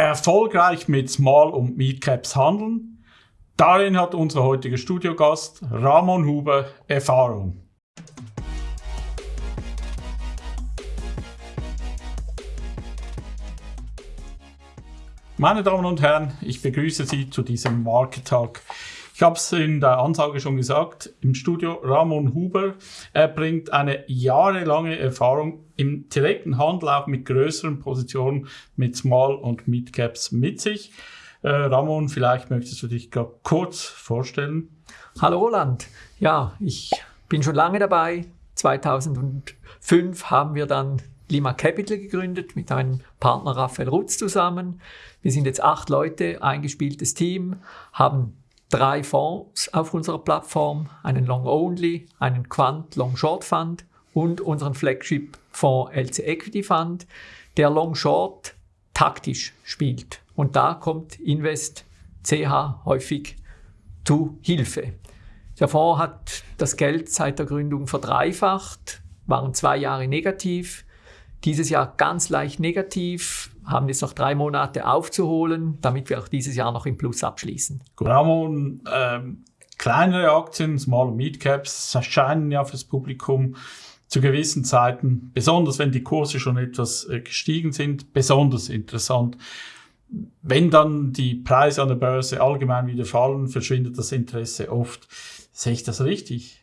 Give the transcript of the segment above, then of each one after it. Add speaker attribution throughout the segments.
Speaker 1: Erfolgreich mit Small- und Mid-Caps handeln. Darin hat unser heutiger Studiogast Ramon Huber Erfahrung. Meine Damen und Herren, ich begrüße Sie zu diesem Market Talk. Ich habe es in der Ansage schon gesagt, im Studio Ramon Huber. Er bringt eine jahrelange Erfahrung im direkten Handel, auch mit größeren Positionen, mit Small- und Mid-Caps mit sich. Äh, Ramon, vielleicht möchtest du dich kurz vorstellen.
Speaker 2: Hallo Roland. Ja, ich bin schon lange dabei. 2005 haben wir dann Lima Capital gegründet mit meinem Partner Raphael Rutz zusammen. Wir sind jetzt acht Leute, eingespieltes Team, haben drei Fonds auf unserer Plattform, einen Long Only, einen Quant Long Short Fund und unseren Flagship Fonds LC Equity Fund, der Long Short taktisch spielt. Und da kommt Invest CH häufig zu Hilfe. Der Fonds hat das Geld seit der Gründung verdreifacht, waren zwei Jahre negativ, dieses Jahr ganz leicht negativ, haben jetzt noch drei Monate aufzuholen, damit wir auch dieses Jahr noch im Plus abschließen.
Speaker 1: Ramon, ähm, kleinere Aktien, Small- und Mid-Caps, erscheinen ja fürs Publikum zu gewissen Zeiten, besonders wenn die Kurse schon etwas äh, gestiegen sind, besonders interessant. Wenn dann die Preise an der Börse allgemein wieder fallen, verschwindet das Interesse oft. Sehe ich das richtig?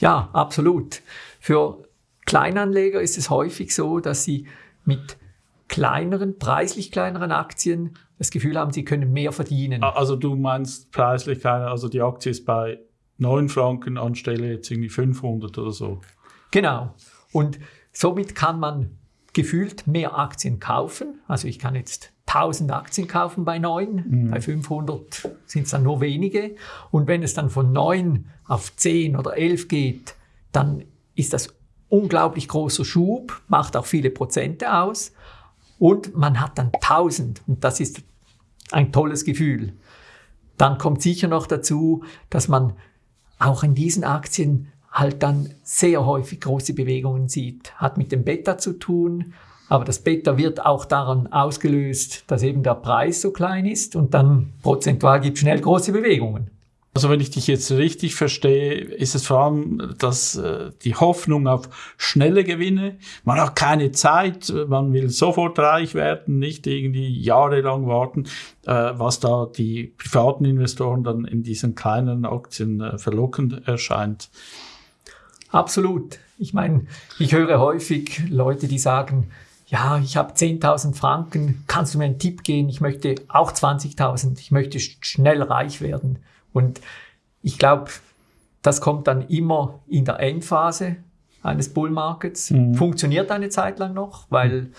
Speaker 2: Ja, absolut. Für Kleinanleger ist es häufig so, dass sie mit kleineren, preislich kleineren Aktien das Gefühl haben, sie können mehr verdienen.
Speaker 1: Also du meinst preislich kleiner, also die Aktie ist bei 9 Franken anstelle jetzt irgendwie 500 oder so.
Speaker 2: Genau. Und somit kann man gefühlt mehr Aktien kaufen. Also ich kann jetzt 1000 Aktien kaufen bei 9, mhm. bei 500 sind es dann nur wenige. Und wenn es dann von 9 auf 10 oder 11 geht, dann ist das unglaublich großer Schub, macht auch viele Prozente aus und man hat dann 1000 und das ist ein tolles Gefühl. Dann kommt sicher noch dazu, dass man auch in diesen Aktien halt dann sehr häufig große Bewegungen sieht. Hat mit dem Beta zu tun, aber das Beta wird auch daran ausgelöst, dass eben der Preis so klein ist und dann prozentual gibt es schnell große Bewegungen.
Speaker 1: Also wenn ich dich jetzt richtig verstehe, ist es vor allem dass äh, die Hoffnung auf schnelle Gewinne. Man hat keine Zeit, man will sofort reich werden, nicht irgendwie jahrelang warten, äh, was da die privaten Investoren dann in diesen kleinen Aktien äh, verlockend erscheint.
Speaker 2: Absolut. Ich meine, ich höre häufig Leute, die sagen, ja, ich habe 10.000 Franken, kannst du mir einen Tipp geben? Ich möchte auch 20.000, ich möchte schnell reich werden. Und ich glaube, das kommt dann immer in der Endphase eines Bullmarkets. Mhm. Funktioniert eine Zeit lang noch, weil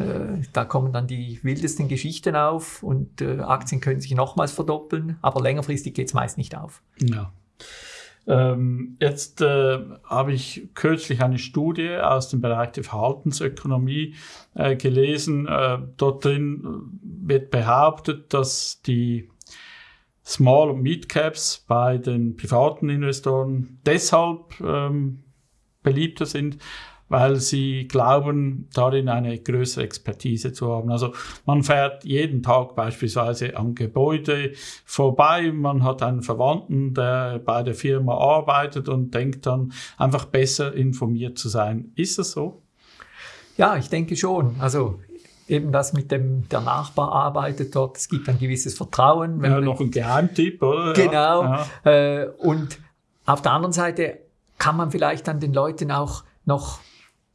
Speaker 2: äh, da kommen dann die wildesten Geschichten auf und äh, Aktien können sich nochmals verdoppeln, aber längerfristig geht es meist nicht auf.
Speaker 1: Ja. Ähm, jetzt äh, habe ich kürzlich eine Studie aus dem Bereich der Verhaltensökonomie äh, gelesen. Äh, dort drin wird behauptet, dass die Small- und Mid-Caps bei den privaten Investoren deshalb ähm, beliebter sind, weil sie glauben, darin eine größere Expertise zu haben. Also man fährt jeden Tag beispielsweise am Gebäude vorbei, man hat einen Verwandten, der bei der Firma arbeitet und denkt dann einfach besser informiert zu sein. Ist das so?
Speaker 2: Ja, ich denke schon. Also eben das mit dem, der Nachbar arbeitet dort, es gibt ein gewisses Vertrauen.
Speaker 1: ja, noch ein Geheimtipp, oder?
Speaker 2: Genau. Ja. Äh, und auf der anderen Seite kann man vielleicht dann den Leuten auch noch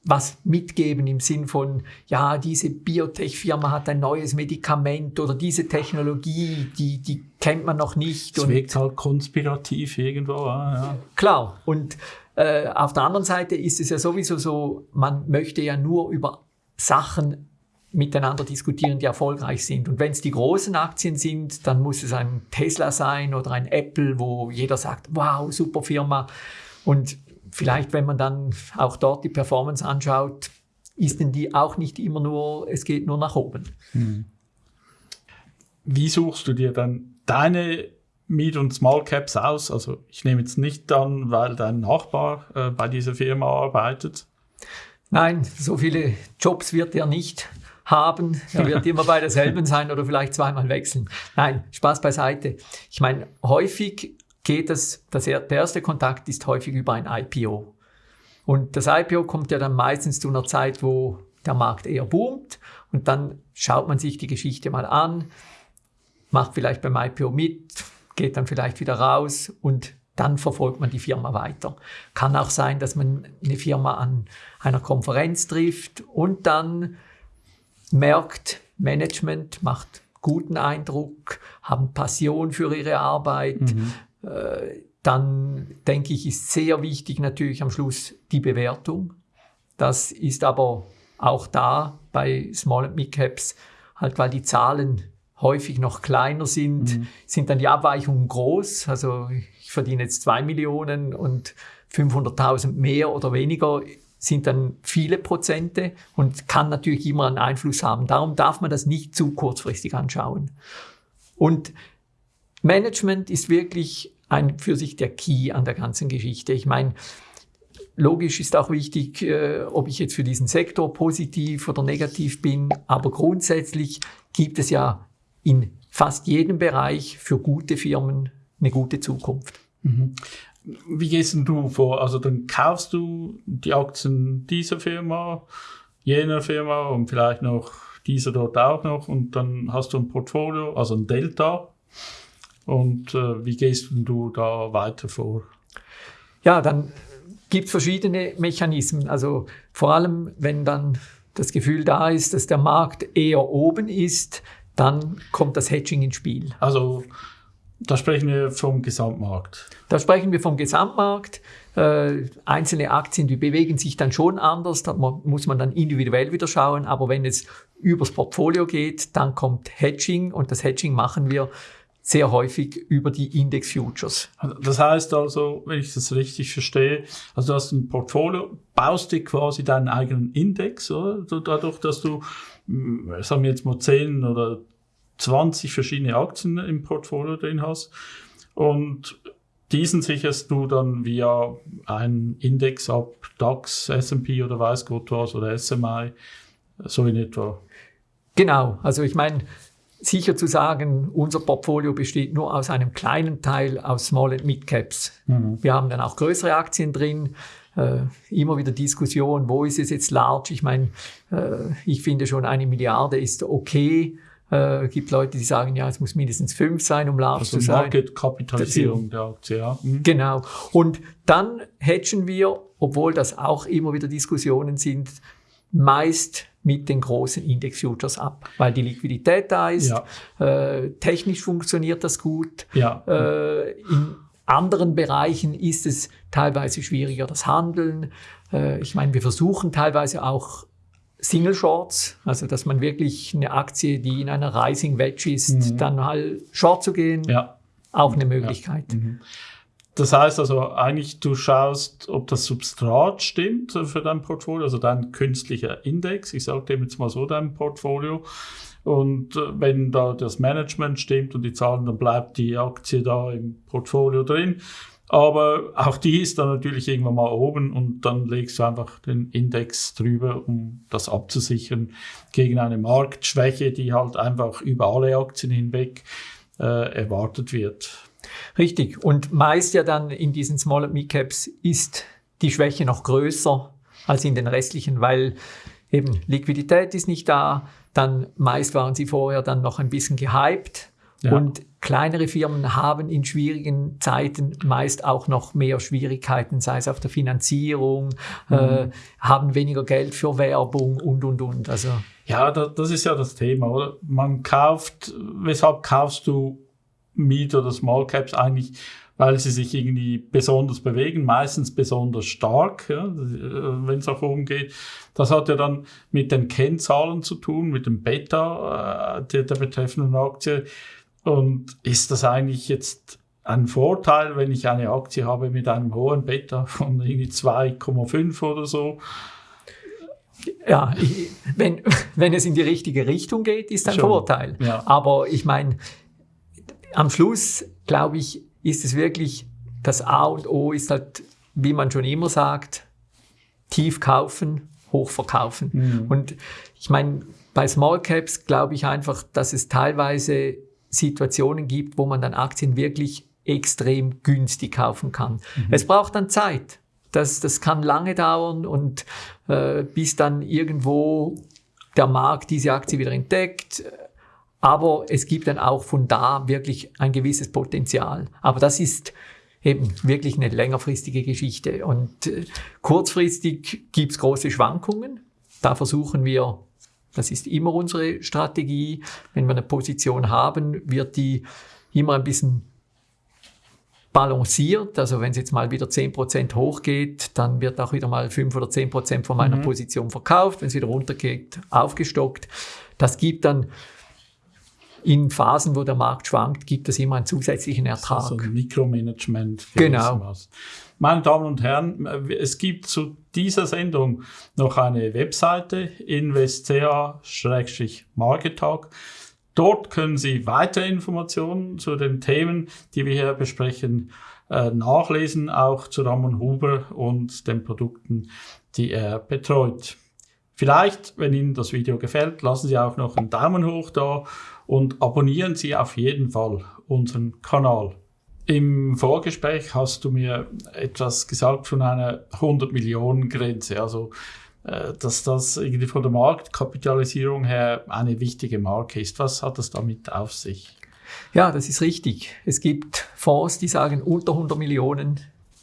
Speaker 2: was mitgeben im Sinn von, ja, diese Biotech-Firma hat ein neues Medikament oder diese Technologie, die, die kennt man noch nicht.
Speaker 1: Es wirkt halt konspirativ irgendwo. Ja.
Speaker 2: Klar. Und äh, auf der anderen Seite ist es ja sowieso so, man möchte ja nur über Sachen miteinander diskutieren, die erfolgreich sind. Und wenn es die großen Aktien sind, dann muss es ein Tesla sein oder ein Apple, wo jeder sagt, wow, super Firma. Und vielleicht, wenn man dann auch dort die Performance anschaut, ist denn die auch nicht immer nur, es geht nur nach oben. Hm.
Speaker 1: Wie suchst du dir dann deine Mid- und Small Caps aus? Also ich nehme jetzt nicht an, weil dein Nachbar äh, bei dieser Firma arbeitet.
Speaker 2: Nein, so viele Jobs wird er nicht haben. Er wird immer bei derselben sein oder vielleicht zweimal wechseln. Nein, Spaß beiseite. Ich meine, häufig geht es, das, der erste Kontakt ist häufig über ein IPO. Und das IPO kommt ja dann meistens zu einer Zeit, wo der Markt eher boomt und dann schaut man sich die Geschichte mal an, macht vielleicht beim IPO mit, geht dann vielleicht wieder raus und dann verfolgt man die Firma weiter. Kann auch sein, dass man eine Firma an einer Konferenz trifft und dann merkt, Management macht guten Eindruck, haben Passion für ihre Arbeit. Mhm. Dann denke ich, ist sehr wichtig natürlich am Schluss die Bewertung. Das ist aber auch da bei Small and Mid Caps, halt weil die Zahlen häufig noch kleiner sind, mhm. sind dann die Abweichungen groß. Also ich verdiene jetzt zwei Millionen und 500.000 mehr oder weniger sind dann viele Prozente und kann natürlich immer einen Einfluss haben. Darum darf man das nicht zu kurzfristig anschauen. Und Management ist wirklich ein für sich der Key an der ganzen Geschichte. Ich meine, logisch ist auch wichtig, äh, ob ich jetzt für diesen Sektor positiv oder negativ bin, aber grundsätzlich gibt es ja in fast jedem Bereich für gute Firmen eine gute Zukunft.
Speaker 1: Mhm. Wie gehst denn du vor? Also dann kaufst du die Aktien dieser Firma, jener Firma und vielleicht noch dieser dort auch noch und dann hast du ein Portfolio, also ein Delta. Und äh, wie gehst du da weiter vor?
Speaker 2: Ja, dann gibt es verschiedene Mechanismen. Also vor allem, wenn dann das Gefühl da ist, dass der Markt eher oben ist, dann kommt das Hedging ins Spiel.
Speaker 1: Also da sprechen wir vom Gesamtmarkt.
Speaker 2: Da sprechen wir vom Gesamtmarkt. Äh, einzelne Aktien, die bewegen sich dann schon anders, da muss man dann individuell wieder schauen. Aber wenn es übers Portfolio geht, dann kommt Hedging und das Hedging machen wir sehr häufig über die Index Futures.
Speaker 1: Das heißt also, wenn ich das richtig verstehe, also du hast ein Portfolio, baust dir quasi deinen eigenen Index, oder? dadurch, dass du, hm, sagen wir jetzt mal 10 oder 20 verschiedene Aktien im Portfolio drin hast und diesen sicherst du dann via einen Index ab, DAX, S&P oder weiß Gott was oder SMI, so in etwa.
Speaker 2: Genau, also ich meine, sicher zu sagen, unser Portfolio besteht nur aus einem kleinen Teil aus Small and Mid Caps. Mhm. Wir haben dann auch größere Aktien drin. Äh, immer wieder Diskussion, wo ist es jetzt large? Ich meine, äh, ich finde schon eine Milliarde ist okay. Äh, gibt Leute, die sagen, ja, es muss mindestens fünf sein, um large also zu sein.
Speaker 1: Market-Kapitalisierung der Aktie, ja.
Speaker 2: Mhm. Genau. Und dann hedgen wir, obwohl das auch immer wieder Diskussionen sind, meist mit den großen Index-Futures ab, weil die Liquidität da ist. Ja. Äh, technisch funktioniert das gut. Ja. Äh, in anderen Bereichen ist es teilweise schwieriger, das Handeln. Äh, ich meine, wir versuchen teilweise auch Single Shorts, also dass man wirklich eine Aktie, die in einer Rising Wedge ist, mhm. dann halt Short zu gehen, ja. auch eine Möglichkeit. Mhm.
Speaker 1: Das heißt also eigentlich, du schaust, ob das Substrat stimmt für dein Portfolio, also dein künstlicher Index. Ich sage dem jetzt mal so, dein Portfolio. Und äh, wenn da das Management stimmt und die Zahlen, dann bleibt die Aktie da im Portfolio drin. Aber auch die ist dann natürlich irgendwann mal oben und dann legst du einfach den Index drüber, um das abzusichern gegen eine Marktschwäche, die halt einfach über alle Aktien hinweg äh, erwartet wird.
Speaker 2: Richtig. Und meist ja dann in diesen Small and Mid Caps ist die Schwäche noch größer als in den restlichen, weil eben Liquidität ist nicht da. Dann meist waren sie vorher dann noch ein bisschen gehypt. Ja. Und kleinere Firmen haben in schwierigen Zeiten meist auch noch mehr Schwierigkeiten, sei es auf der Finanzierung, mhm. äh, haben weniger Geld für Werbung und, und, und. Also,
Speaker 1: ja, das ist ja das Thema, oder? Man kauft, weshalb kaufst du Mid- oder Small Caps eigentlich, weil sie sich irgendwie besonders bewegen, meistens besonders stark, ja, wenn es auch umgeht. Das hat ja dann mit den Kennzahlen zu tun, mit dem Beta äh, der, der betreffenden Aktie. Und ist das eigentlich jetzt ein Vorteil, wenn ich eine Aktie habe mit einem hohen Beta von irgendwie 2,5 oder so?
Speaker 2: Ja, ich, wenn, wenn es in die richtige Richtung geht, ist ein Schon, Vorteil. Ja. Aber ich meine, am Schluss, glaube ich, ist es wirklich, das A und O ist halt, wie man schon immer sagt, tief kaufen, hoch verkaufen. Mhm. Und ich meine, bei Small Caps glaube ich einfach, dass es teilweise Situationen gibt, wo man dann Aktien wirklich extrem günstig kaufen kann. Mhm. Es braucht dann Zeit. Das, das kann lange dauern und äh, bis dann irgendwo der Markt diese Aktie wieder entdeckt. Aber es gibt dann auch von da wirklich ein gewisses Potenzial. Aber das ist eben wirklich eine längerfristige Geschichte. Und äh, kurzfristig gibt's große Schwankungen. Da versuchen wir, das ist immer unsere Strategie, wenn wir eine Position haben, wird die immer ein bisschen balanciert. Also wenn es jetzt mal wieder 10% hochgeht, dann wird auch wieder mal 5 oder 10% von meiner mhm. Position verkauft. Wenn es wieder runtergeht, aufgestockt. Das gibt dann in Phasen, wo der Markt schwankt, gibt es immer einen zusätzlichen Ertrag.
Speaker 1: So ein Mikromanagement.
Speaker 2: Genau.
Speaker 1: Meine Damen und Herren, es gibt zu dieser Sendung noch eine Webseite investca-marketalk. Dort können Sie weitere Informationen zu den Themen, die wir hier besprechen, äh, nachlesen, auch zu Ramon Huber und den Produkten, die er betreut. Vielleicht, wenn Ihnen das Video gefällt, lassen Sie auch noch einen Daumen hoch da und abonnieren Sie auf jeden Fall unseren Kanal. Im Vorgespräch hast du mir etwas gesagt von einer 100 Millionen Grenze. Also äh, dass das irgendwie von der Marktkapitalisierung her eine wichtige Marke ist. Was hat das damit auf sich?
Speaker 2: Ja, das ist richtig. Es gibt Fonds, die sagen, unter 100 Millionen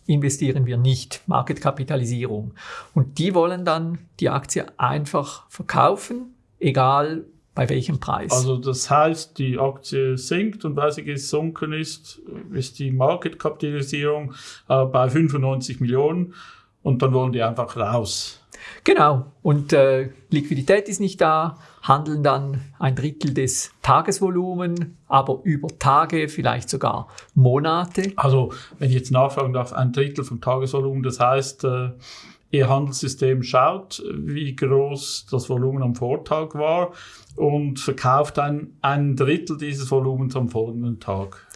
Speaker 2: investieren wir nicht, Marketkapitalisierung. Und die wollen dann die Aktie einfach verkaufen, egal bei welchem Preis.
Speaker 1: Also das heißt, die Aktie sinkt und weil sie gesunken ist, ist die Marketkapitalisierung äh, bei 95 Millionen und dann wollen die einfach raus.
Speaker 2: Genau. Und äh, Liquidität ist nicht da, handeln dann ein Drittel des Tagesvolumen, aber über Tage, vielleicht sogar Monate.
Speaker 1: Also, wenn ich jetzt nachfragen darf, ein Drittel vom Tagesvolumen, das heißt, äh, Ihr Handelssystem schaut, wie groß das Volumen am Vortag war und verkauft ein, ein Drittel dieses Volumens am folgenden Tag.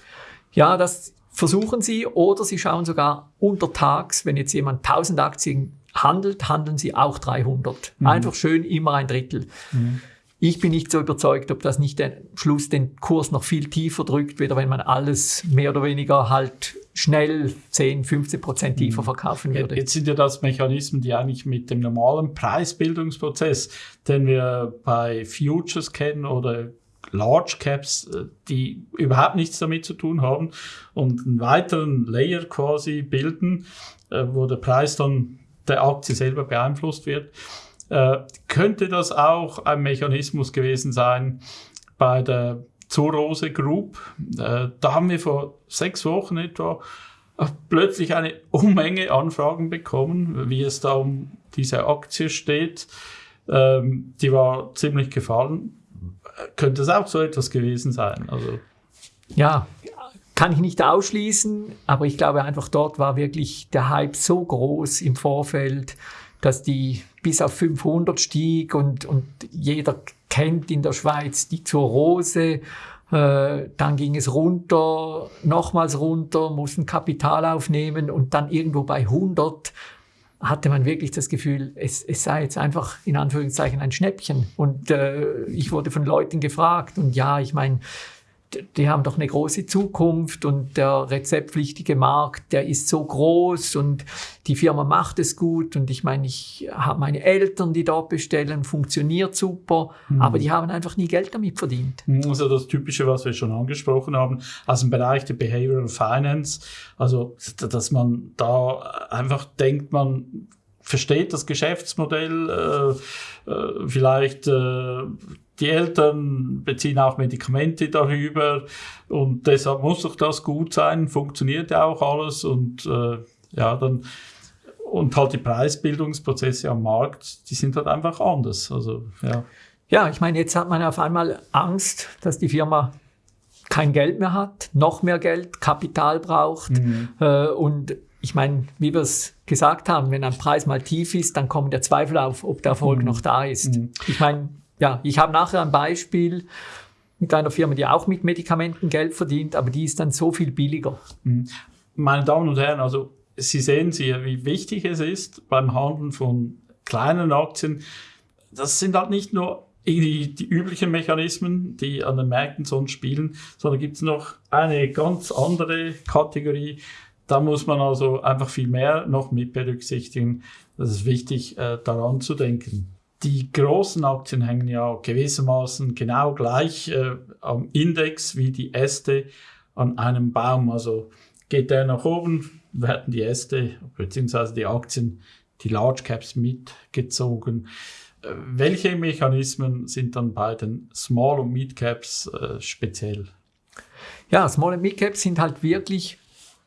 Speaker 2: Ja, das versuchen Sie oder Sie schauen sogar untertags, wenn jetzt jemand 1000 Aktien handelt, handeln sie auch 300. Mhm. Einfach schön immer ein Drittel. Mhm. Ich bin nicht so überzeugt, ob das nicht am Schluss den Kurs noch viel tiefer drückt, weder wenn man alles mehr oder weniger halt schnell 10, 15 Prozent tiefer mhm. verkaufen würde.
Speaker 1: Jetzt sind ja das Mechanismen, die eigentlich mit dem normalen Preisbildungsprozess, den wir bei Futures kennen oder Large Caps, äh, die überhaupt nichts damit zu tun haben und einen weiteren Layer quasi bilden, äh, wo der Preis dann der Aktie selber beeinflusst wird. Äh, könnte das auch ein Mechanismus gewesen sein bei der Zurose Group? Äh, da haben wir vor sechs Wochen etwa plötzlich eine Unmenge Anfragen bekommen, wie es da um diese Aktie steht. Ähm, die war ziemlich gefallen. Könnte es auch so etwas gewesen sein? Also
Speaker 2: ja, kann ich nicht ausschließen, aber ich glaube einfach dort war wirklich der Hype so groß im Vorfeld, dass die bis auf 500 stieg und, und jeder kennt in der Schweiz die zur Rose. Äh, dann ging es runter, nochmals runter, mussten Kapital aufnehmen und dann irgendwo bei 100 hatte man wirklich das Gefühl, es, es sei jetzt einfach in Anführungszeichen ein Schnäppchen. Und äh, ich wurde von Leuten gefragt und ja, ich meine, die haben doch eine große Zukunft und der rezeptpflichtige Markt, der ist so groß und die Firma macht es gut und ich meine, ich habe meine Eltern, die dort bestellen, funktioniert super, mhm. aber die haben einfach nie Geld damit verdient.
Speaker 1: Mhm, also das Typische, was wir schon angesprochen haben, aus dem Bereich der Behavioral Finance, also dass man da einfach denkt, man versteht das Geschäftsmodell, äh, äh, vielleicht äh, die Eltern beziehen auch Medikamente darüber und deshalb muss doch das gut sein, funktioniert ja auch alles und äh, ja, dann und halt die Preisbildungsprozesse am Markt, die sind halt einfach anders. Also, ja.
Speaker 2: ja, ich meine, jetzt hat man auf einmal Angst, dass die Firma kein Geld mehr hat, noch mehr Geld, Kapital braucht. Mhm. Äh, und ich meine, wie wir es gesagt haben, wenn ein Preis mal tief ist, dann kommt der Zweifel auf, ob der Erfolg mhm. noch da ist. Mhm. Ich meine, ja, ich habe nachher ein Beispiel mit einer Firma, die auch mit Medikamenten Geld verdient, aber die ist dann so viel billiger.
Speaker 1: Mhm. Meine Damen und Herren, also Sie sehen Sie, wie wichtig es ist beim Handeln von kleinen Aktien. Das sind halt nicht nur die, die üblichen Mechanismen, die an den Märkten sonst spielen, sondern gibt es noch eine ganz andere Kategorie. Da muss man also einfach viel mehr noch mit berücksichtigen. Das ist wichtig, äh, daran zu denken. Die großen Aktien hängen ja gewissermaßen genau gleich äh, am Index wie die Äste an einem Baum. Also geht der nach oben, werden die Äste bzw. die Aktien, die Large Caps mitgezogen. Äh, welche Mechanismen sind dann bei den Small- und Mid-Caps äh, speziell?
Speaker 2: Ja, Small- und Mid-Caps sind halt wirklich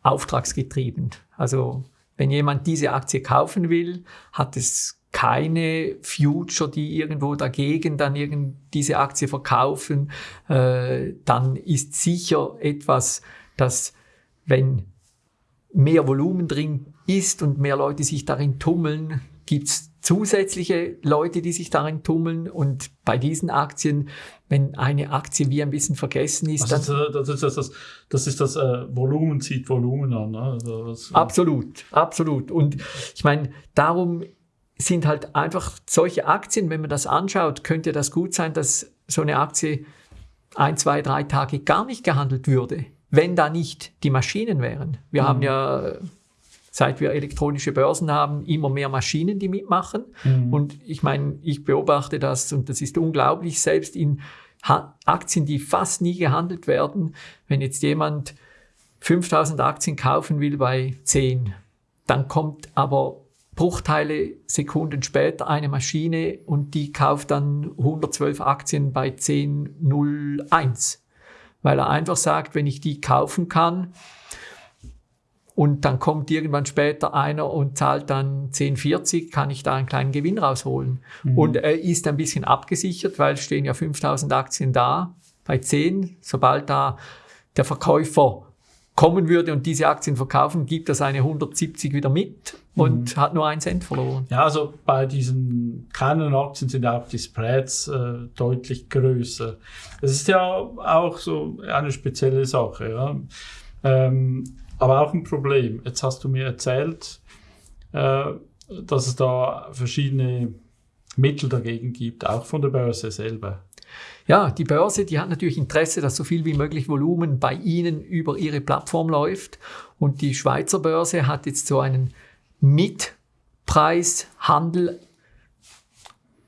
Speaker 2: auftragsgetrieben. Also wenn jemand diese Aktie kaufen will, hat es keine Future, die irgendwo dagegen dann irgend diese Aktie verkaufen, äh, dann ist sicher etwas, dass wenn mehr Volumen drin ist und mehr Leute sich darin tummeln, gibt's zusätzliche Leute, die sich darin tummeln. Und bei diesen Aktien, wenn eine Aktie wie ein bisschen vergessen ist,
Speaker 1: also das, ist das, das, das ist das äh, Volumen zieht Volumen an. Ne? Also
Speaker 2: was, absolut, absolut. Und ich meine, darum sind halt einfach solche Aktien, wenn man das anschaut, könnte das gut sein, dass so eine Aktie ein, zwei, drei Tage gar nicht gehandelt würde, wenn da nicht die Maschinen wären. Wir mhm. haben ja, seit wir elektronische Börsen haben, immer mehr Maschinen, die mitmachen. Mhm. Und ich meine, ich beobachte das und das ist unglaublich, selbst in Aktien, die fast nie gehandelt werden, wenn jetzt jemand 5000 Aktien kaufen will bei 10, dann kommt aber Bruchteile Sekunden später eine Maschine und die kauft dann 112 Aktien bei 10.01, weil er einfach sagt, wenn ich die kaufen kann und dann kommt irgendwann später einer und zahlt dann 10,40, kann ich da einen kleinen Gewinn rausholen. Mhm. Und er ist ein bisschen abgesichert, weil stehen ja 5000 Aktien da bei 10. Sobald da der Verkäufer kommen würde und diese Aktien verkaufen, gibt er seine 170 wieder mit und mhm. hat nur einen Cent verloren.
Speaker 1: Ja, also bei diesen kleinen Aktien sind auch die Spreads äh, deutlich größer. Das ist ja auch so eine spezielle Sache, ja. Ähm, aber auch ein Problem. Jetzt hast du mir erzählt, äh, dass es da verschiedene Mittel dagegen gibt, auch von der Börse selber.
Speaker 2: Ja, die Börse, die hat natürlich Interesse, dass so viel wie möglich Volumen bei Ihnen über Ihre Plattform läuft. Und die Schweizer Börse hat jetzt so einen Mitpreishandel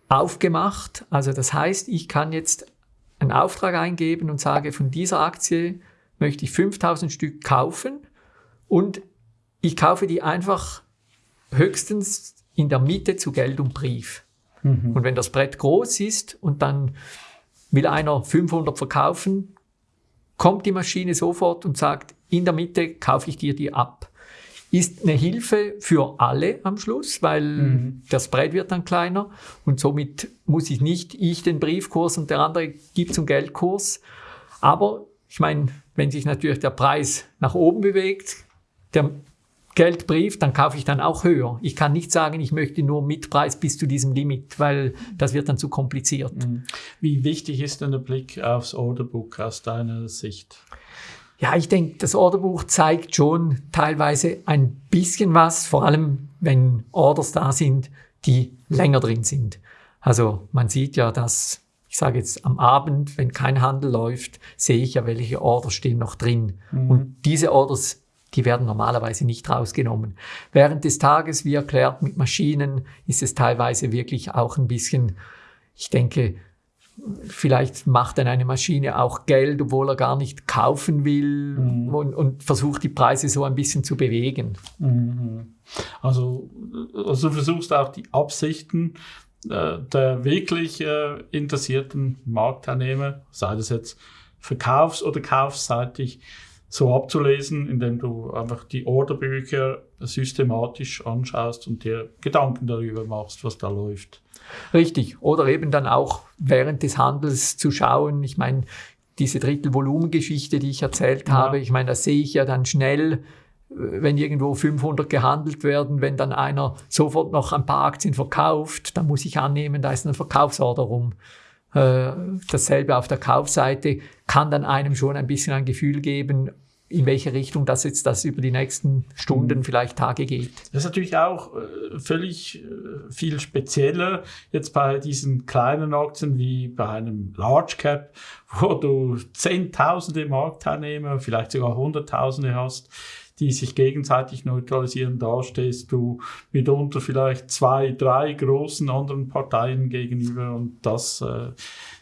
Speaker 2: aufgemacht. Also das heißt, ich kann jetzt einen Auftrag eingeben und sage, von dieser Aktie möchte ich 5000 Stück kaufen und ich kaufe die einfach höchstens in der Mitte zu Geld und Brief. Mhm. Und wenn das Brett groß ist und dann will einer 500 verkaufen, kommt die Maschine sofort und sagt, in der Mitte kaufe ich dir die ab. Ist eine Hilfe für alle am Schluss, weil mhm. der Spread wird dann kleiner und somit muss ich nicht ich den Briefkurs und der andere gibt zum Geldkurs. Aber ich meine, wenn sich natürlich der Preis nach oben bewegt, der Geldbrief, dann kaufe ich dann auch höher. Ich kann nicht sagen, ich möchte nur Mitpreis bis zu diesem Limit, weil das wird dann zu kompliziert. Mhm.
Speaker 1: Wie wichtig ist denn der Blick aufs Orderbook aus deiner Sicht?
Speaker 2: Ja, ich denke, das Orderbuch zeigt schon teilweise ein bisschen was, vor allem wenn Orders da sind, die länger drin sind. Also man sieht ja, dass, ich sage jetzt am Abend, wenn kein Handel läuft, sehe ich ja, welche Orders stehen noch drin. Mhm. Und diese Orders die werden normalerweise nicht rausgenommen. Während des Tages, wie erklärt, mit Maschinen ist es teilweise wirklich auch ein bisschen, ich denke, vielleicht macht dann eine Maschine auch Geld, obwohl er gar nicht kaufen will mhm. und, und, versucht die Preise so ein bisschen zu bewegen.
Speaker 1: Mhm. Also, also du versuchst auch die Absichten äh, der wirklich äh, interessierten Marktteilnehmer, sei das jetzt verkaufs- oder kaufseitig, so abzulesen, indem du einfach die Orderbücher systematisch anschaust und dir Gedanken darüber machst, was da läuft.
Speaker 2: Richtig. Oder eben dann auch während des Handels zu schauen. Ich meine, diese Drittelvolumengeschichte, die ich erzählt ja. habe, ich meine, das sehe ich ja dann schnell, wenn irgendwo 500 gehandelt werden, wenn dann einer sofort noch ein paar Aktien verkauft, dann muss ich annehmen, da ist ein Verkaufsorder rum. Äh, dasselbe auf der Kaufseite kann dann einem schon ein bisschen ein Gefühl geben, in welche Richtung das jetzt das über die nächsten Stunden, mhm. vielleicht Tage geht.
Speaker 1: Das ist natürlich auch äh, völlig äh, viel spezieller jetzt bei diesen kleinen Aktien wie bei einem Large Cap, wo du Zehntausende Marktteilnehmer, vielleicht sogar Hunderttausende hast die sich gegenseitig neutralisieren, da stehst du mitunter vielleicht zwei, drei großen anderen Parteien gegenüber und das äh,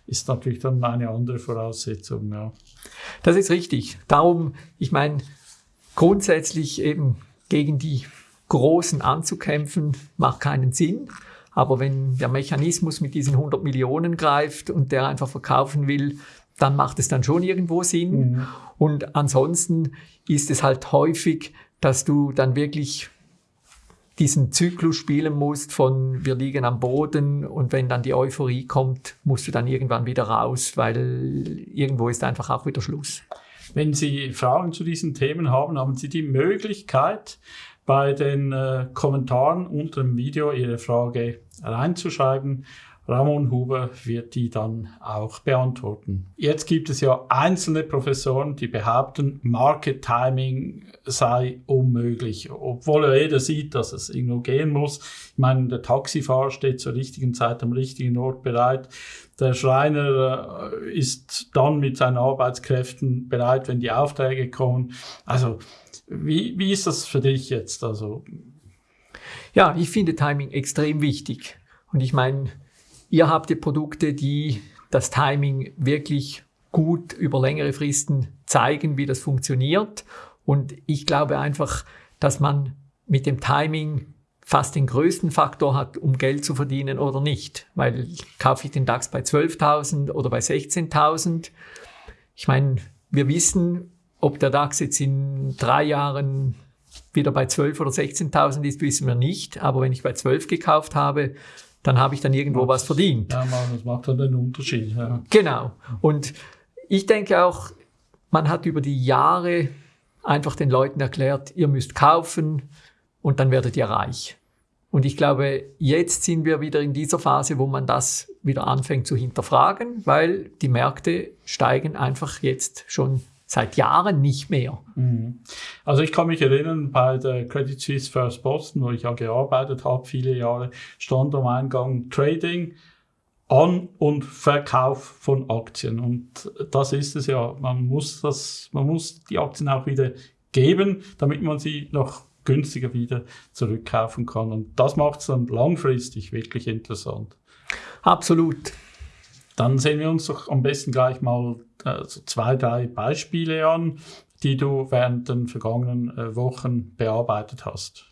Speaker 1: ist natürlich dann eine andere Voraussetzung. Ja.
Speaker 2: Das ist richtig. Darum, ich meine, grundsätzlich eben gegen die Großen anzukämpfen, macht keinen Sinn. Aber wenn der Mechanismus mit diesen 100 Millionen greift und der einfach verkaufen will, dann macht es dann schon irgendwo Sinn. Mhm. Und ansonsten ist es halt häufig, dass du dann wirklich diesen Zyklus spielen musst von wir liegen am Boden und wenn dann die Euphorie kommt, musst du dann irgendwann wieder raus, weil irgendwo ist einfach auch wieder Schluss.
Speaker 1: Wenn Sie Fragen zu diesen Themen haben, haben Sie die Möglichkeit, bei den äh, Kommentaren unter dem Video Ihre Frage reinzuschreiben. Ramon Huber wird die dann auch beantworten. Jetzt gibt es ja einzelne Professoren, die behaupten, Market Timing sei unmöglich, obwohl jeder sieht, dass es irgendwo gehen muss. Ich meine, der Taxifahrer steht zur richtigen Zeit am richtigen Ort bereit. Der Schreiner äh, ist dann mit seinen Arbeitskräften bereit, wenn die Aufträge kommen. Also, wie, wie ist das für dich jetzt? Also,
Speaker 2: ja, ich finde Timing extrem wichtig. Und ich meine, Ihr habt die Produkte, die das Timing wirklich gut über längere Fristen zeigen, wie das funktioniert. Und ich glaube einfach, dass man mit dem Timing fast den größten Faktor hat, um Geld zu verdienen oder nicht. Weil kaufe ich den DAX bei 12.000 oder bei 16.000? Ich meine, wir wissen, ob der DAX jetzt in drei Jahren wieder bei 12 oder 16.000 ist, wissen wir nicht. Aber wenn ich bei 12 gekauft habe, dann habe ich dann irgendwo was verdient.
Speaker 1: Ja, das macht dann einen Unterschied. Ja.
Speaker 2: Genau. Und ich denke auch, man hat über die Jahre einfach den Leuten erklärt, ihr müsst kaufen und dann werdet ihr reich. Und ich glaube, jetzt sind wir wieder in dieser Phase, wo man das wieder anfängt zu hinterfragen, weil die Märkte steigen einfach jetzt schon seit Jahren nicht mehr. Mhm.
Speaker 1: Also ich kann mich erinnern, bei der Credit Suisse First Boston, wo ich ja gearbeitet habe, viele Jahre, stand am Eingang Trading, An- und Verkauf von Aktien. Und das ist es ja. Man muss das, man muss die Aktien auch wieder geben, damit man sie noch günstiger wieder zurückkaufen kann. Und das macht es dann langfristig wirklich interessant.
Speaker 2: Absolut.
Speaker 1: Dann sehen wir uns doch am besten gleich mal äh, so zwei, drei Beispiele an, die du während den vergangenen äh, Wochen bearbeitet hast.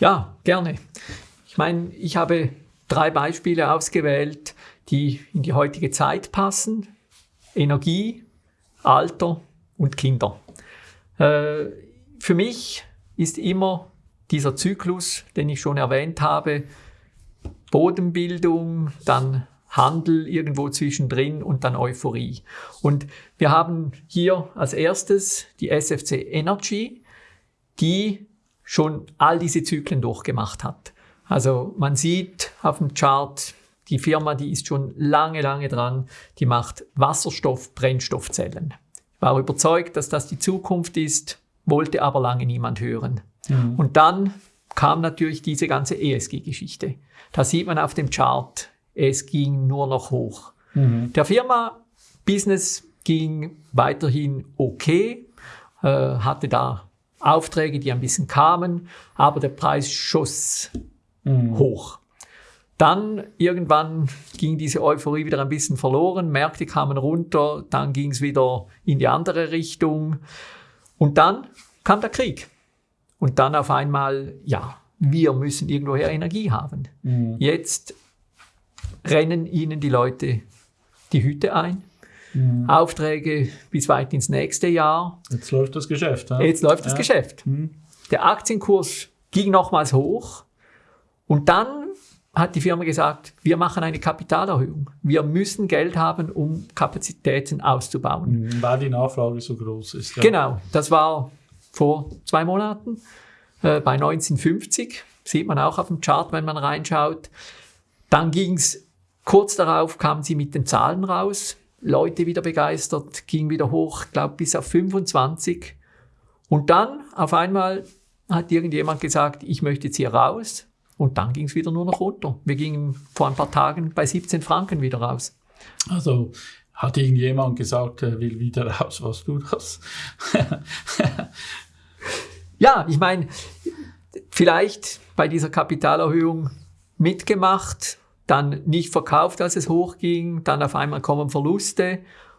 Speaker 2: Ja, gerne. Ich meine, ich habe drei Beispiele ausgewählt, die in die heutige Zeit passen. Energie, Alter und Kinder. Äh, für mich ist immer dieser Zyklus, den ich schon erwähnt habe, Bodenbildung, dann Handel irgendwo zwischendrin und dann Euphorie. Und wir haben hier als erstes die SFC Energy, die schon all diese Zyklen durchgemacht hat. Also man sieht auf dem Chart, die Firma, die ist schon lange, lange dran, die macht Wasserstoff-Brennstoffzellen. Ich war überzeugt, dass das die Zukunft ist, wollte aber lange niemand hören. Mhm. Und dann kam natürlich diese ganze ESG-Geschichte. Da sieht man auf dem Chart, es ging nur noch hoch. Mhm. Der Firma Business ging weiterhin okay, äh, hatte da Aufträge, die ein bisschen kamen, aber der Preis schoss mhm. hoch. Dann irgendwann ging diese Euphorie wieder ein bisschen verloren, Märkte kamen runter, dann ging es wieder in die andere Richtung und dann kam der Krieg. Und dann auf einmal, ja, wir müssen irgendwoher Energie haben. Mhm. Jetzt rennen ihnen die Leute die Hüte ein. Mhm. Aufträge bis weit ins nächste Jahr.
Speaker 1: Jetzt läuft das Geschäft.
Speaker 2: Ja? Jetzt läuft das ja. Geschäft. Mhm. Der Aktienkurs ging nochmals hoch und dann hat die Firma gesagt, wir machen eine Kapitalerhöhung. Wir müssen Geld haben, um Kapazitäten auszubauen.
Speaker 1: Mhm, weil die Nachfrage so groß ist.
Speaker 2: Ja. Genau, das war vor zwei Monaten äh, bei 1950. Sieht man auch auf dem Chart, wenn man reinschaut. Dann ging es Kurz darauf kamen sie mit den Zahlen raus, Leute wieder begeistert, ging wieder hoch, glaube bis auf 25 Und dann auf einmal hat irgendjemand gesagt, ich möchte jetzt hier raus. Und dann ging es wieder nur noch runter. Wir gingen vor ein paar Tagen bei 17 Franken wieder raus.
Speaker 1: Also hat irgendjemand gesagt, er will wieder raus, was du das?
Speaker 2: ja, ich meine, vielleicht bei dieser Kapitalerhöhung mitgemacht, dann nicht verkauft, als es hochging, dann auf einmal kommen Verluste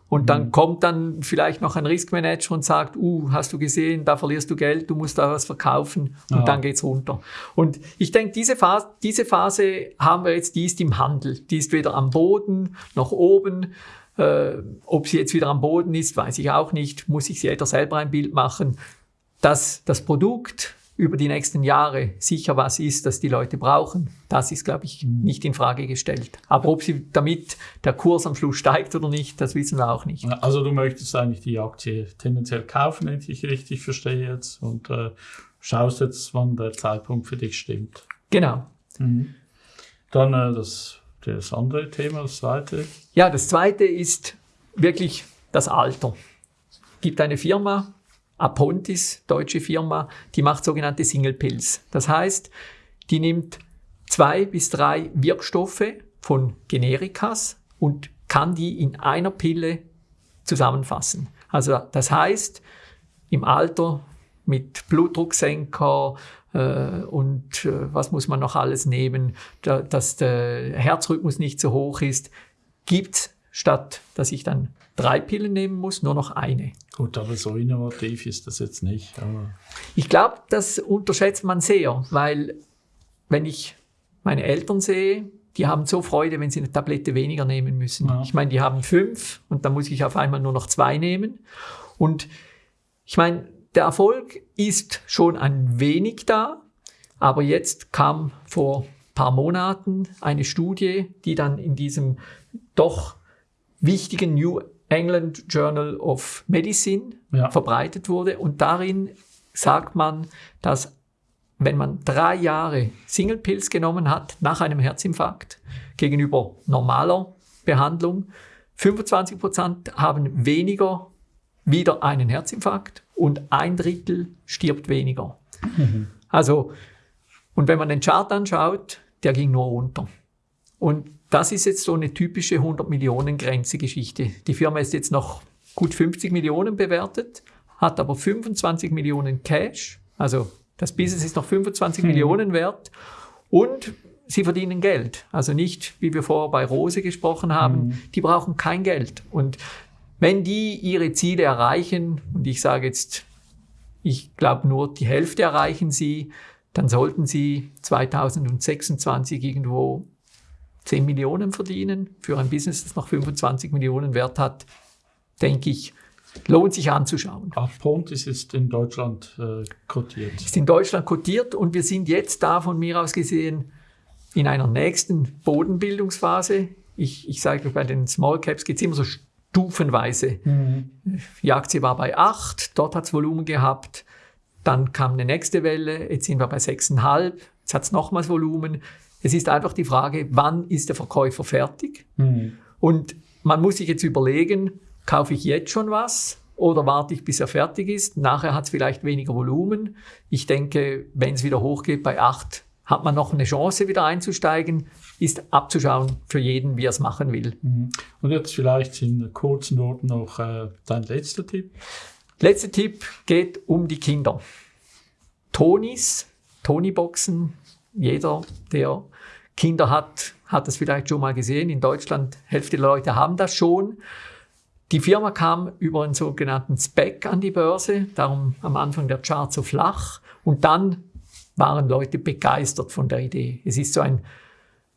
Speaker 2: und dann mhm. kommt dann vielleicht noch ein Riskmanager und sagt, uh, hast du gesehen, da verlierst du Geld, du musst da was verkaufen und ja. dann geht's runter. Und ich denke, diese Phase, diese Phase haben wir jetzt, die ist im Handel. Die ist weder am Boden noch oben. Äh, ob sie jetzt wieder am Boden ist, weiß ich auch nicht. Muss sich jeder selber ein Bild machen. Dass das Produkt über die nächsten Jahre sicher was ist, das die Leute brauchen, das ist, glaube ich, mhm. nicht in Frage gestellt. Aber ob sie damit der Kurs am Schluss steigt oder nicht, das wissen wir auch nicht.
Speaker 1: Also du möchtest eigentlich die Aktie tendenziell kaufen, wenn ich richtig verstehe jetzt, und äh, schaust jetzt, wann der Zeitpunkt für dich stimmt.
Speaker 2: Genau.
Speaker 1: Mhm. Dann äh, das, das andere Thema, das zweite.
Speaker 2: Ja, das zweite ist wirklich das Alter. Es gibt eine Firma, Apontis, deutsche Firma, die macht sogenannte Single Pills. Das heißt, die nimmt zwei bis drei Wirkstoffe von Generikas und kann die in einer Pille zusammenfassen. Also das heißt, im Alter mit Blutdrucksenker äh, und äh, was muss man noch alles nehmen, da, dass der Herzrhythmus nicht so hoch ist, gibt statt dass ich dann drei Pillen nehmen muss, nur noch eine.
Speaker 1: Gut, aber so innovativ ist das jetzt nicht.
Speaker 2: Ich glaube, das unterschätzt man sehr, weil wenn ich meine Eltern sehe, die haben so Freude, wenn sie eine Tablette weniger nehmen müssen. Ja. Ich meine, die haben fünf und dann muss ich auf einmal nur noch zwei nehmen. Und ich meine, der Erfolg ist schon ein wenig da, aber jetzt kam vor ein paar Monaten eine Studie, die dann in diesem doch wichtigen New England Journal of Medicine ja. verbreitet wurde. Und darin sagt man, dass wenn man drei Jahre Single Pills genommen hat nach einem Herzinfarkt gegenüber normaler Behandlung, 25 Prozent haben weniger wieder einen Herzinfarkt und ein Drittel stirbt weniger. Mhm. Also, und wenn man den Chart anschaut, der ging nur runter. Und das ist jetzt so eine typische 100 Millionen Grenze Geschichte. Die Firma ist jetzt noch gut 50 Millionen bewertet, hat aber 25 Millionen Cash. Also das Business ist noch 25 hm. Millionen wert und sie verdienen Geld. Also nicht, wie wir vorher bei Rose gesprochen haben, hm. die brauchen kein Geld. Und wenn die ihre Ziele erreichen, und ich sage jetzt, ich glaube nur die Hälfte erreichen sie, dann sollten sie 2026 irgendwo 10 Millionen verdienen für ein Business, das noch 25 Millionen Wert hat, denke ich, lohnt sich anzuschauen.
Speaker 1: Pontis ist in Deutschland äh, kotiert.
Speaker 2: Ist in Deutschland kotiert und wir sind jetzt da von mir aus gesehen in einer nächsten Bodenbildungsphase. Ich, ich sage, bei den Small Caps geht es immer so stufenweise. Mhm. Die Aktie war bei 8, dort hat es Volumen gehabt. Dann kam eine nächste Welle, jetzt sind wir bei 6,5, jetzt hat es nochmals Volumen. Es ist einfach die Frage, wann ist der Verkäufer fertig? Mhm. Und man muss sich jetzt überlegen, kaufe ich jetzt schon was oder warte ich, bis er fertig ist? Nachher hat es vielleicht weniger Volumen. Ich denke, wenn es wieder hochgeht bei 8, hat man noch eine Chance, wieder einzusteigen. Ist abzuschauen für jeden, wie er es machen will.
Speaker 1: Mhm. Und jetzt vielleicht in kurzen Noten noch äh, dein letzter Tipp.
Speaker 2: Letzter Tipp geht um die Kinder. Tonis, Tony-Boxen, jeder, der Kinder hat, hat das vielleicht schon mal gesehen. In Deutschland, Hälfte der Leute haben das schon. Die Firma kam über einen sogenannten Spec an die Börse, darum am Anfang der Chart so flach. Und dann waren Leute begeistert von der Idee. Es ist so ein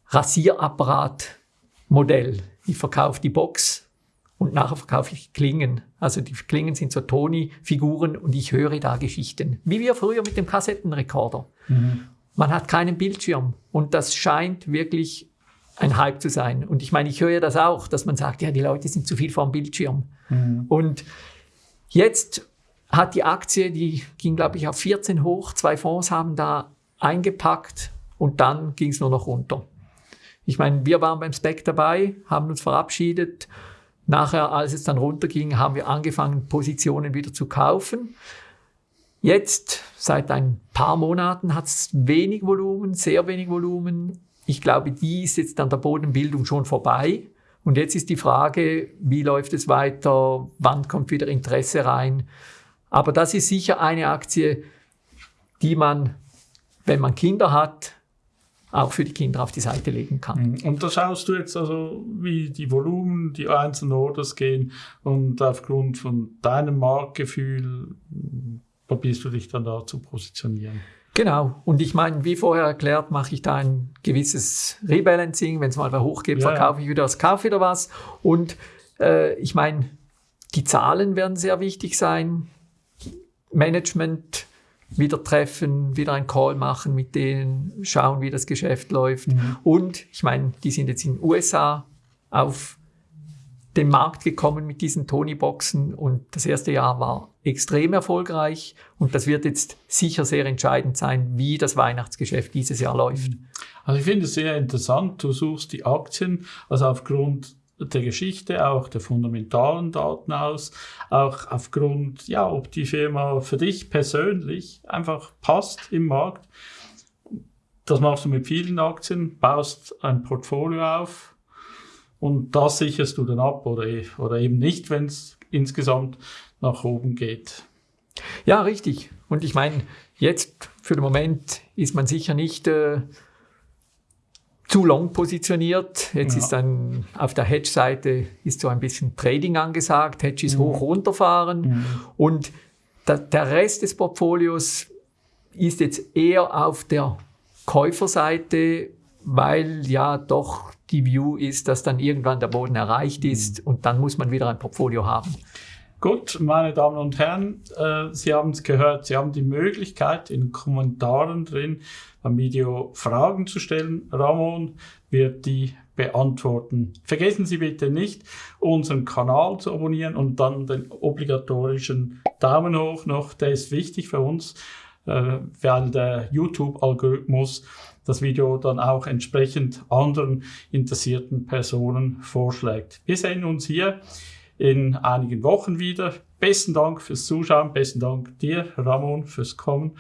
Speaker 2: Rasierapparat-Modell. Ich verkaufe die Box und nachher verkaufe ich Klingen. Also die Klingen sind so Toni-Figuren und ich höre da Geschichten. Wie wir früher mit dem Kassettenrekorder. Mhm. Man hat keinen Bildschirm und das scheint wirklich ein Hype zu sein. Und ich meine, ich höre das auch, dass man sagt, ja, die Leute sind zu viel vor dem Bildschirm. Mhm. Und jetzt hat die Aktie, die ging, glaube ich, auf 14 hoch. Zwei Fonds haben da eingepackt und dann ging es nur noch runter. Ich meine, wir waren beim Spec dabei, haben uns verabschiedet. Nachher, als es dann runterging, haben wir angefangen, Positionen wieder zu kaufen. Jetzt, seit ein paar Monaten, hat es wenig Volumen, sehr wenig Volumen. Ich glaube, die ist jetzt an der Bodenbildung schon vorbei. Und jetzt ist die Frage, wie läuft es weiter, wann kommt wieder Interesse rein. Aber das ist sicher eine Aktie, die man, wenn man Kinder hat, auch für die Kinder auf die Seite legen kann.
Speaker 1: Mhm. Und da schaust du jetzt also, wie die Volumen, die einzelnen Orders gehen und aufgrund von deinem Marktgefühl probierst du dich dann da zu positionieren.
Speaker 2: Genau. Und ich meine, wie vorher erklärt, mache ich da ein gewisses Rebalancing. Wenn es mal wieder hochgeht, ja, verkaufe ich wieder was, kaufe wieder was. Und äh, ich meine, die Zahlen werden sehr wichtig sein. Management wieder treffen, wieder einen Call machen mit denen, schauen, wie das Geschäft läuft. Mhm. Und ich meine, die sind jetzt in den USA auf den Markt gekommen mit diesen Tony-Boxen und das erste Jahr war extrem erfolgreich und das wird jetzt sicher sehr entscheidend sein, wie das Weihnachtsgeschäft dieses Jahr läuft.
Speaker 1: Also ich finde es sehr interessant, du suchst die Aktien, also aufgrund der Geschichte, auch der fundamentalen Daten aus, auch aufgrund, ja, ob die Firma für dich persönlich einfach passt im Markt. Das machst du mit vielen Aktien, baust ein Portfolio auf und das sicherst du dann ab oder, oder eben nicht, wenn es insgesamt nach oben geht.
Speaker 2: Ja, richtig. Und ich meine, jetzt für den Moment ist man sicher nicht äh, zu long positioniert. Jetzt ja. ist dann auf der Hedge-Seite ist so ein bisschen Trading angesagt. Hedge ist mhm. hoch runterfahren. Mhm. Und da, der Rest des Portfolios ist jetzt eher auf der Käuferseite, weil ja doch die View ist, dass dann irgendwann der Boden erreicht ist mhm. und dann muss man wieder ein Portfolio haben.
Speaker 1: Gut, meine Damen und Herren, äh, Sie haben es gehört, Sie haben die Möglichkeit, in Kommentaren drin am Video Fragen zu stellen. Ramon wird die beantworten. Vergessen Sie bitte nicht, unseren Kanal zu abonnieren und dann den obligatorischen Daumen hoch noch. Der ist wichtig für uns, äh, weil der YouTube-Algorithmus das Video dann auch entsprechend anderen interessierten Personen vorschlägt. Wir sehen uns hier in einigen Wochen wieder. Besten Dank fürs Zuschauen, besten Dank dir, Ramon, fürs Kommen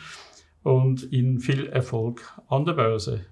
Speaker 1: und Ihnen viel Erfolg an der Börse.